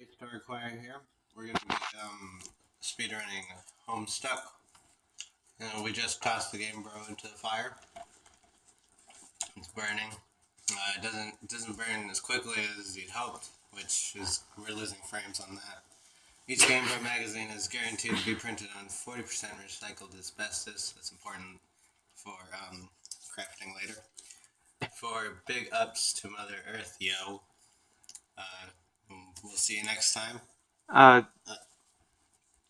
to require here. We're gonna be um, speedrunning Homestuck. And we just tossed the Game Bro into the fire. It's burning. Uh, it doesn't it doesn't burn as quickly as you'd hoped, which is we're losing frames on that. Each Game Bro magazine is guaranteed to be printed on 40% recycled asbestos. That's important for um, crafting later. For big ups to Mother Earth, yo. See you next time. Uh,